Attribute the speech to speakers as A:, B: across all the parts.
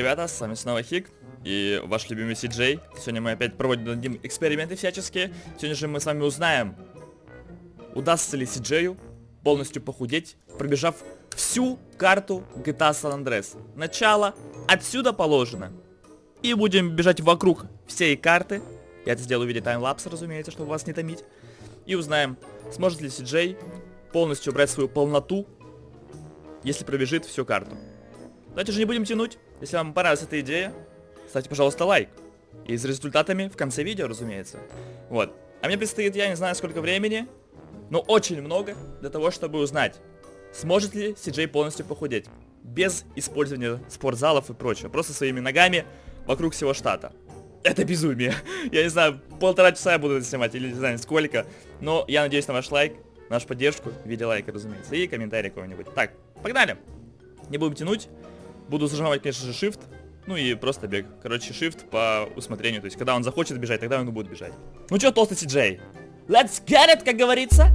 A: ребята, с вами снова Хик и ваш любимый Сиджей. Сегодня мы опять проводим эксперименты всяческие. Сегодня же мы с вами узнаем, удастся ли Сиджею полностью похудеть, пробежав всю карту GTA San Andreas. Начало отсюда положено. И будем бежать вокруг всей карты. Я это сделаю в виде таймлапса, разумеется, чтобы вас не томить. И узнаем, сможет ли Сиджей полностью убрать свою полноту, если пробежит всю карту. Давайте же не будем тянуть. Если вам понравилась эта идея, ставьте, пожалуйста, лайк. И с результатами в конце видео, разумеется. Вот. А мне предстоит, я не знаю сколько времени, но очень много для того, чтобы узнать, сможет ли CJ полностью похудеть. Без использования спортзалов и прочего. Просто своими ногами вокруг всего штата. Это безумие. Я не знаю, полтора часа я буду это снимать, или не знаю сколько. Но я надеюсь на ваш лайк, на вашу поддержку в виде лайка, разумеется. И комментарий какой-нибудь. Так, погнали. Не будем тянуть. Буду зажимать, конечно же, shift. Ну и просто бег. Короче, shift по усмотрению. То есть, когда он захочет бежать, тогда он и будет бежать. Ну чё, толстый CJ? Let's get it, как говорится.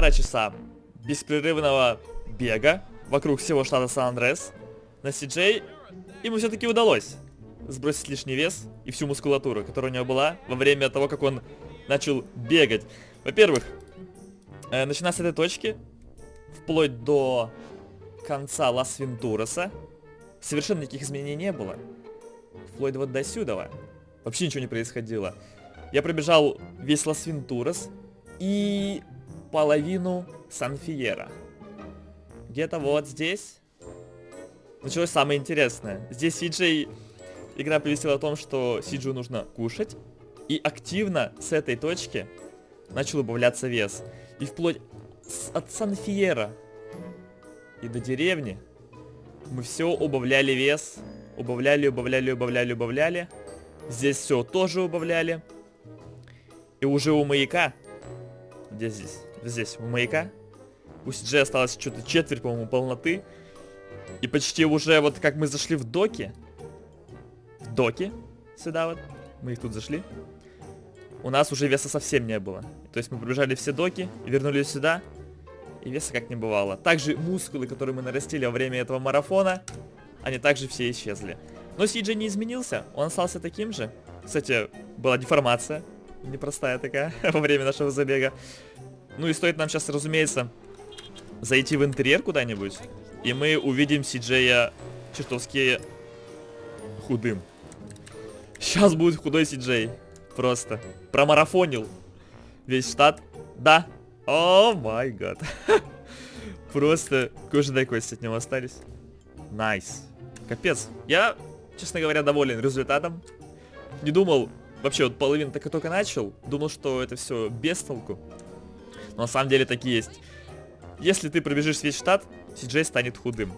A: Полтора часа беспрерывного бега вокруг всего штата Сан-Андреас на CJ ему все-таки удалось сбросить лишний вес и всю мускулатуру, которая у него была во время того, как он начал бегать. Во-первых, э, начиная с этой точки, вплоть до конца Лас-Вентураса, совершенно никаких изменений не было. Вплоть вот до сюда. Вообще ничего не происходило. Я пробежал весь Лас-Вентурас и половину Сан-Фиерро. Где-то вот здесь началось самое интересное. Здесь CJ... Игра повесила о том, что CJ нужно кушать. И активно с этой точки начал убавляться вес. И вплоть с, от Сан-Фиерро и до деревни мы все убавляли вес. Убавляли, убавляли, убавляли, убавляли. Здесь все тоже убавляли. И уже у маяка, где здесь? Здесь, у маяка, у CG осталось что-то четверть, по-моему, полноты. И почти уже вот как мы зашли в доки, в доки, сюда вот, мы их тут зашли, у нас уже веса совсем не было. То есть мы пробежали все доки, вернулись сюда, и веса как не бывало. Также мускулы, которые мы нарастили во время этого марафона, они также все исчезли. Но CJ не изменился, он остался таким же. Кстати, была деформация, непростая такая, во время нашего забега. Ну и стоит нам сейчас, разумеется, зайти в интерьер куда-нибудь, и мы увидим Сиджея чертовски худым. Сейчас будет худой Сиджей. Просто. Промарафонил весь штат. Да. О май гад. Просто кожа да кости от него остались. Nice. Капец. Я, честно говоря, доволен результатом. Не думал, вообще вот половину так и только начал. Думал, что это все без толку. Но на самом деле так и есть. Если ты пробежишь весь штат, CJ станет худым.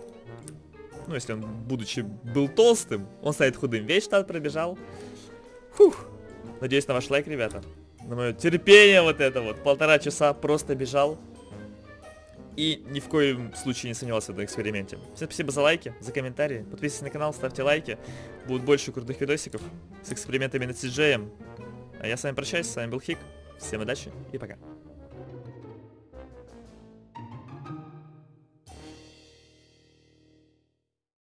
A: Ну, если он, будучи, был толстым, он станет худым. Весь штат пробежал. Фух. Надеюсь на ваш лайк, ребята. На мое терпение вот это вот. Полтора часа просто бежал. И ни в коем случае не сомневался в этом эксперименте. Всем спасибо за лайки, за комментарии. Подписывайтесь на канал, ставьте лайки. Будет больше крутых видосиков с экспериментами над Сиджеем. А я с вами прощаюсь, с вами был Хик. Всем удачи и пока.